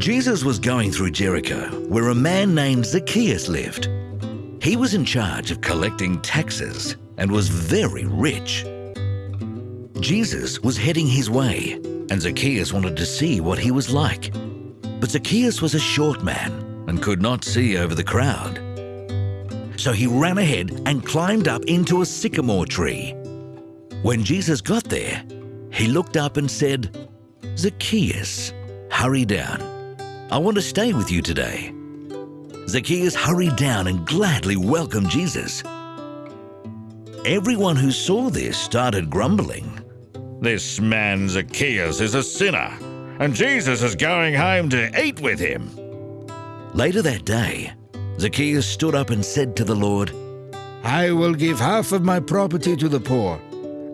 Jesus was going through Jericho, where a man named Zacchaeus lived. He was in charge of collecting taxes and was very rich. Jesus was heading his way, and Zacchaeus wanted to see what he was like. But Zacchaeus was a short man and could not see over the crowd. So he ran ahead and climbed up into a sycamore tree. When Jesus got there, he looked up and said, Zacchaeus, hurry down. I want to stay with you today. Zacchaeus hurried down and gladly welcomed Jesus. Everyone who saw this started grumbling. This man Zacchaeus is a sinner, and Jesus is going home to eat with him. Later that day, Zacchaeus stood up and said to the Lord, I will give half of my property to the poor,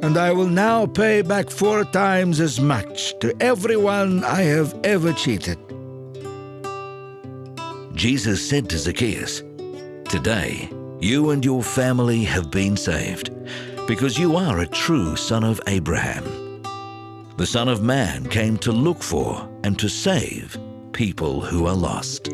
and I will now pay back four times as much to everyone I have ever cheated. Jesus said to Zacchaeus, Today, you and your family have been saved, because you are a true son of Abraham. The Son of Man came to look for and to save people who are lost.